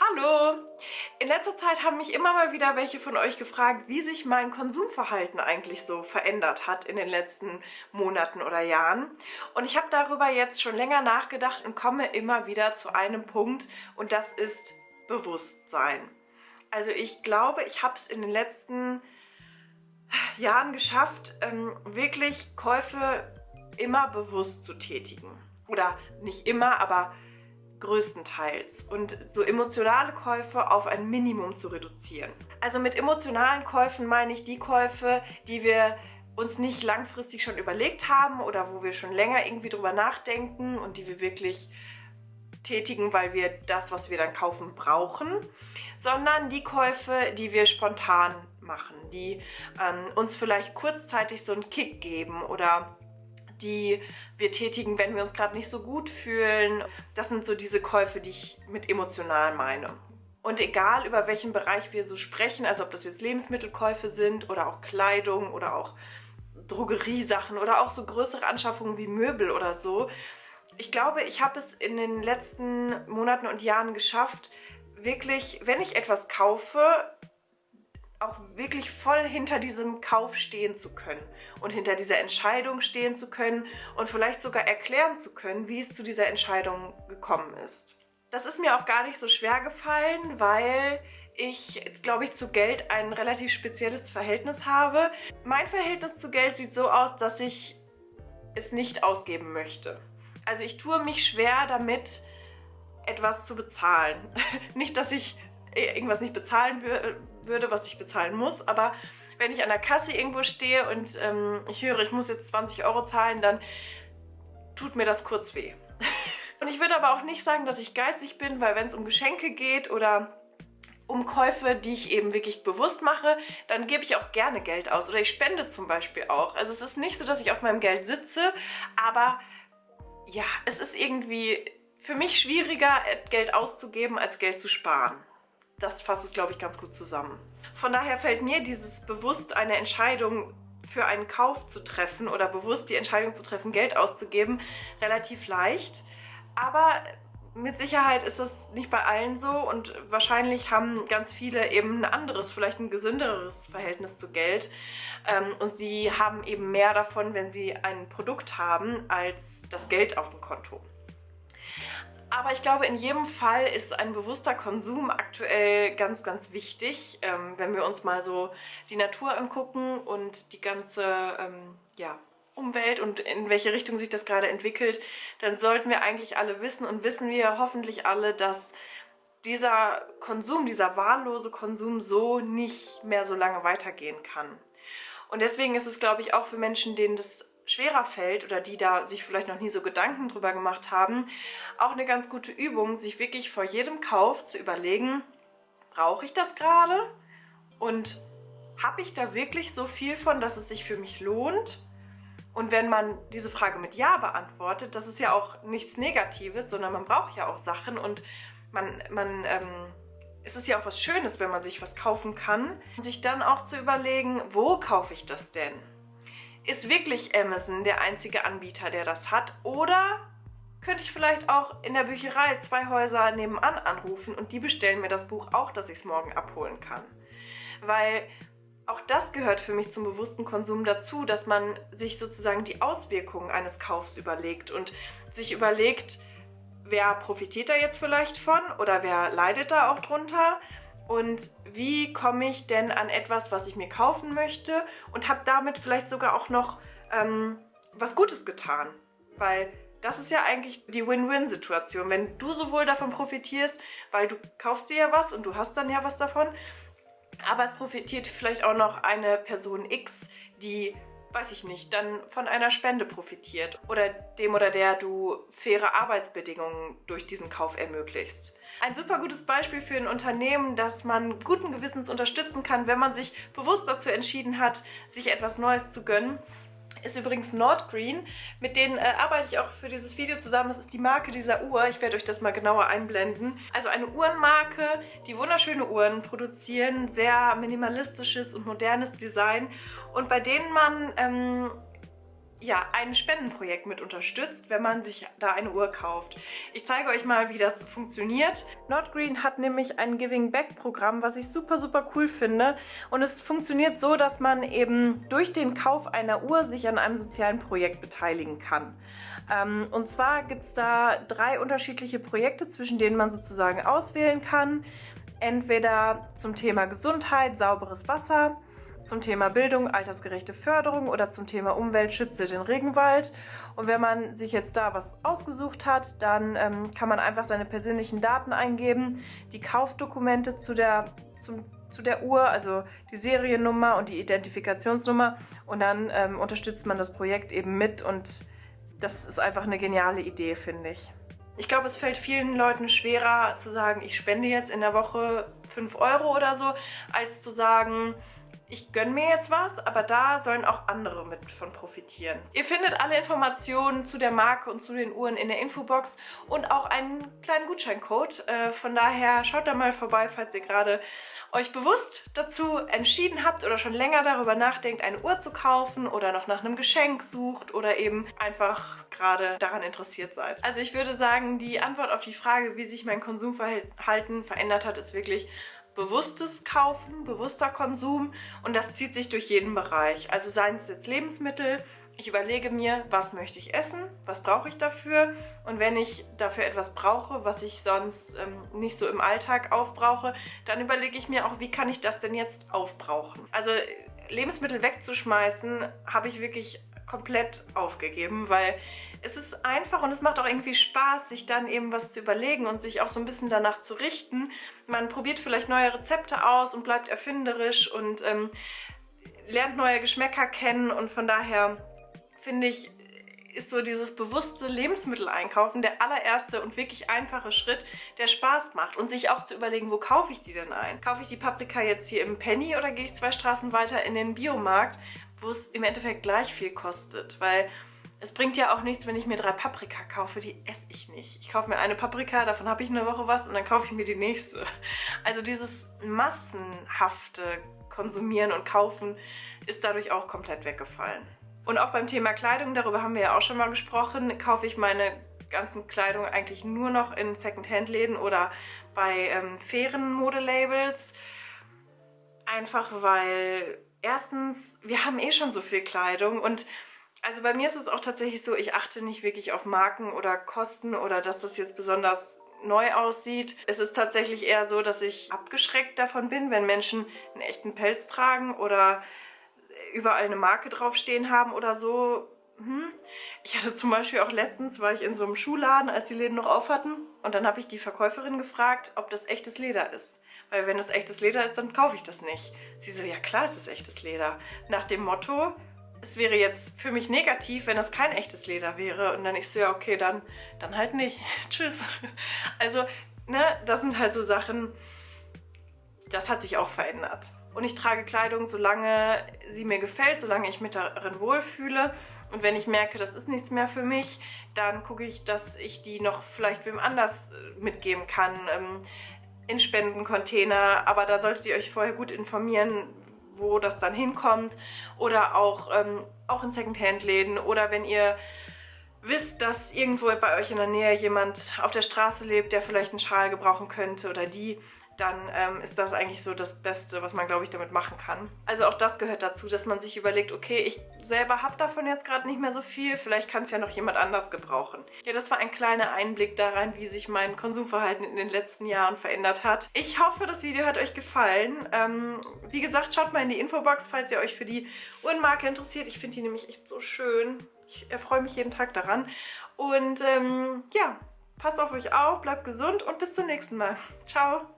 Hallo! In letzter Zeit haben mich immer mal wieder welche von euch gefragt, wie sich mein Konsumverhalten eigentlich so verändert hat in den letzten Monaten oder Jahren. Und ich habe darüber jetzt schon länger nachgedacht und komme immer wieder zu einem Punkt und das ist Bewusstsein. Also ich glaube, ich habe es in den letzten Jahren geschafft, ähm, wirklich Käufe immer bewusst zu tätigen. Oder nicht immer, aber größtenteils und so emotionale Käufe auf ein Minimum zu reduzieren. Also mit emotionalen Käufen meine ich die Käufe, die wir uns nicht langfristig schon überlegt haben oder wo wir schon länger irgendwie drüber nachdenken und die wir wirklich tätigen, weil wir das, was wir dann kaufen, brauchen, sondern die Käufe, die wir spontan machen, die ähm, uns vielleicht kurzzeitig so einen Kick geben oder die wir tätigen, wenn wir uns gerade nicht so gut fühlen. Das sind so diese Käufe, die ich mit emotional meine. Und egal über welchen Bereich wir so sprechen, also ob das jetzt Lebensmittelkäufe sind oder auch Kleidung oder auch Drogeriesachen oder auch so größere Anschaffungen wie Möbel oder so. Ich glaube, ich habe es in den letzten Monaten und Jahren geschafft, wirklich, wenn ich etwas kaufe, auch wirklich voll hinter diesem Kauf stehen zu können und hinter dieser Entscheidung stehen zu können und vielleicht sogar erklären zu können, wie es zu dieser Entscheidung gekommen ist. Das ist mir auch gar nicht so schwer gefallen, weil ich, glaube ich, zu Geld ein relativ spezielles Verhältnis habe. Mein Verhältnis zu Geld sieht so aus, dass ich es nicht ausgeben möchte. Also ich tue mich schwer damit, etwas zu bezahlen. nicht, dass ich irgendwas nicht bezahlen würde, was ich bezahlen muss, aber wenn ich an der Kasse irgendwo stehe und ähm, ich höre, ich muss jetzt 20 Euro zahlen, dann tut mir das kurz weh. Und ich würde aber auch nicht sagen, dass ich geizig bin, weil wenn es um Geschenke geht oder um Käufe, die ich eben wirklich bewusst mache, dann gebe ich auch gerne Geld aus. Oder ich spende zum Beispiel auch. Also es ist nicht so, dass ich auf meinem Geld sitze, aber ja, es ist irgendwie für mich schwieriger, Geld auszugeben, als Geld zu sparen das fasst es, glaube ich, ganz gut zusammen. Von daher fällt mir dieses bewusst eine Entscheidung für einen Kauf zu treffen oder bewusst die Entscheidung zu treffen, Geld auszugeben, relativ leicht. Aber mit Sicherheit ist das nicht bei allen so und wahrscheinlich haben ganz viele eben ein anderes, vielleicht ein gesünderes Verhältnis zu Geld ähm, und sie haben eben mehr davon, wenn sie ein Produkt haben, als das Geld auf dem Konto. Aber ich glaube, in jedem Fall ist ein bewusster Konsum aktuell ganz, ganz wichtig. Ähm, wenn wir uns mal so die Natur angucken und die ganze ähm, ja, Umwelt und in welche Richtung sich das gerade entwickelt, dann sollten wir eigentlich alle wissen und wissen wir hoffentlich alle, dass dieser Konsum, dieser wahllose Konsum so nicht mehr so lange weitergehen kann. Und deswegen ist es, glaube ich, auch für Menschen, denen das schwerer fällt oder die da sich vielleicht noch nie so Gedanken drüber gemacht haben, auch eine ganz gute Übung, sich wirklich vor jedem Kauf zu überlegen, brauche ich das gerade und habe ich da wirklich so viel von, dass es sich für mich lohnt? Und wenn man diese Frage mit Ja beantwortet, das ist ja auch nichts Negatives, sondern man braucht ja auch Sachen und man, man ähm, es ist ja auch was Schönes, wenn man sich was kaufen kann. Sich dann auch zu überlegen, wo kaufe ich das denn? Ist wirklich Amazon der einzige Anbieter, der das hat? Oder könnte ich vielleicht auch in der Bücherei zwei Häuser nebenan anrufen und die bestellen mir das Buch auch, dass ich es morgen abholen kann? Weil auch das gehört für mich zum bewussten Konsum dazu, dass man sich sozusagen die Auswirkungen eines Kaufs überlegt und sich überlegt, wer profitiert da jetzt vielleicht von oder wer leidet da auch drunter und wie komme ich denn an etwas, was ich mir kaufen möchte und habe damit vielleicht sogar auch noch ähm, was Gutes getan. Weil das ist ja eigentlich die Win-Win-Situation. Wenn du sowohl davon profitierst, weil du kaufst dir ja was und du hast dann ja was davon, aber es profitiert vielleicht auch noch eine Person X, die weiß ich nicht, dann von einer Spende profitiert oder dem oder der du faire Arbeitsbedingungen durch diesen Kauf ermöglicht. Ein super gutes Beispiel für ein Unternehmen, das man guten Gewissens unterstützen kann, wenn man sich bewusst dazu entschieden hat, sich etwas Neues zu gönnen ist übrigens Nordgreen. Mit denen äh, arbeite ich auch für dieses Video zusammen. Das ist die Marke dieser Uhr. Ich werde euch das mal genauer einblenden. Also eine Uhrenmarke, die wunderschöne Uhren produzieren. Sehr minimalistisches und modernes Design. Und bei denen man... Ähm, ja, ein Spendenprojekt mit unterstützt, wenn man sich da eine Uhr kauft. Ich zeige euch mal, wie das funktioniert. Nordgreen hat nämlich ein Giving Back Programm, was ich super, super cool finde. Und es funktioniert so, dass man eben durch den Kauf einer Uhr sich an einem sozialen Projekt beteiligen kann. Ähm, und zwar gibt es da drei unterschiedliche Projekte, zwischen denen man sozusagen auswählen kann. Entweder zum Thema Gesundheit, sauberes Wasser, zum Thema Bildung, altersgerechte Förderung oder zum Thema Umwelt, schütze den Regenwald. Und wenn man sich jetzt da was ausgesucht hat, dann ähm, kann man einfach seine persönlichen Daten eingeben, die Kaufdokumente zu der, zum, zu der Uhr, also die Seriennummer und die Identifikationsnummer und dann ähm, unterstützt man das Projekt eben mit und das ist einfach eine geniale Idee, finde ich. Ich glaube, es fällt vielen Leuten schwerer zu sagen, ich spende jetzt in der Woche 5 Euro oder so, als zu sagen, ich gönne mir jetzt was, aber da sollen auch andere mit von profitieren. Ihr findet alle Informationen zu der Marke und zu den Uhren in der Infobox und auch einen kleinen Gutscheincode. Äh, von daher schaut da mal vorbei, falls ihr gerade euch bewusst dazu entschieden habt oder schon länger darüber nachdenkt, eine Uhr zu kaufen oder noch nach einem Geschenk sucht oder eben einfach gerade daran interessiert seid. Also ich würde sagen, die Antwort auf die Frage, wie sich mein Konsumverhalten verändert hat, ist wirklich bewusstes Kaufen, bewusster Konsum und das zieht sich durch jeden Bereich. Also seien es jetzt Lebensmittel, ich überlege mir, was möchte ich essen, was brauche ich dafür und wenn ich dafür etwas brauche, was ich sonst ähm, nicht so im Alltag aufbrauche, dann überlege ich mir auch, wie kann ich das denn jetzt aufbrauchen. Also Lebensmittel wegzuschmeißen, habe ich wirklich komplett aufgegeben, weil es ist einfach und es macht auch irgendwie Spaß, sich dann eben was zu überlegen und sich auch so ein bisschen danach zu richten. Man probiert vielleicht neue Rezepte aus und bleibt erfinderisch und ähm, lernt neue Geschmäcker kennen und von daher finde ich, ist so dieses bewusste Lebensmitteleinkaufen der allererste und wirklich einfache Schritt, der Spaß macht. Und sich auch zu überlegen, wo kaufe ich die denn ein? Kaufe ich die Paprika jetzt hier im Penny oder gehe ich zwei Straßen weiter in den Biomarkt, wo es im Endeffekt gleich viel kostet? Weil es bringt ja auch nichts, wenn ich mir drei Paprika kaufe, die esse ich nicht. Ich kaufe mir eine Paprika, davon habe ich eine Woche was und dann kaufe ich mir die nächste. Also dieses massenhafte Konsumieren und Kaufen ist dadurch auch komplett weggefallen. Und auch beim Thema Kleidung, darüber haben wir ja auch schon mal gesprochen, kaufe ich meine ganzen Kleidung eigentlich nur noch in Secondhand-Läden oder bei ähm, fairen Modelabels. Einfach weil erstens, wir haben eh schon so viel Kleidung und also bei mir ist es auch tatsächlich so, ich achte nicht wirklich auf Marken oder Kosten oder dass das jetzt besonders neu aussieht. Es ist tatsächlich eher so, dass ich abgeschreckt davon bin, wenn Menschen einen echten Pelz tragen oder überall eine Marke draufstehen haben oder so. Hm. Ich hatte zum Beispiel auch letztens, war ich in so einem Schuhladen, als die Läden noch auf hatten und dann habe ich die Verkäuferin gefragt, ob das echtes Leder ist. Weil wenn das echtes Leder ist, dann kaufe ich das nicht. Sie so, ja klar ist es echtes Leder. Nach dem Motto, es wäre jetzt für mich negativ, wenn das kein echtes Leder wäre. Und dann ich so, ja, okay, dann, dann halt nicht. Tschüss. Also, ne, das sind halt so Sachen, das hat sich auch verändert. Und ich trage Kleidung, solange sie mir gefällt, solange ich mich darin wohlfühle. Und wenn ich merke, das ist nichts mehr für mich, dann gucke ich, dass ich die noch vielleicht wem anders äh, mitgeben kann. Ähm, in Spendencontainer, aber da solltet ihr euch vorher gut informieren, wo das dann hinkommt oder auch, ähm, auch in Secondhand-Läden oder wenn ihr wisst, dass irgendwo bei euch in der Nähe jemand auf der Straße lebt, der vielleicht einen Schal gebrauchen könnte oder die, dann ähm, ist das eigentlich so das Beste, was man, glaube ich, damit machen kann. Also auch das gehört dazu, dass man sich überlegt, okay, ich selber habe davon jetzt gerade nicht mehr so viel, vielleicht kann es ja noch jemand anders gebrauchen. Ja, das war ein kleiner Einblick daran, wie sich mein Konsumverhalten in den letzten Jahren verändert hat. Ich hoffe, das Video hat euch gefallen. Ähm, wie gesagt, schaut mal in die Infobox, falls ihr euch für die Uhrenmarke interessiert. Ich finde die nämlich echt so schön. Ich erfreue mich jeden Tag daran. Und ähm, ja, passt auf euch auf, bleibt gesund und bis zum nächsten Mal. Ciao!